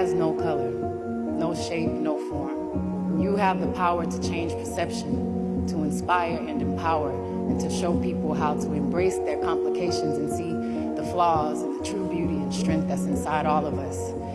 has no color, no shape, no form. You have the power to change perception, to inspire and empower, and to show people how to embrace their complications and see the flaws and the true beauty and strength that's inside all of us.